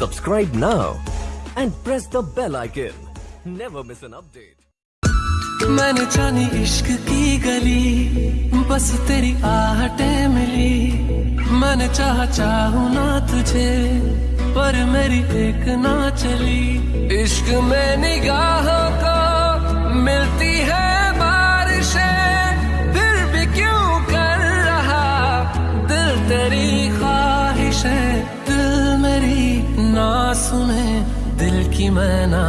Subscribe now and press the bell icon. Never miss an update. मैंने जानी इश्क की गली बस तेरी आहटें मिली मैंने चाहा चाहू ना तुझे पर मेरी एक ना चली इश्क में निगाहों दिल की मैं ना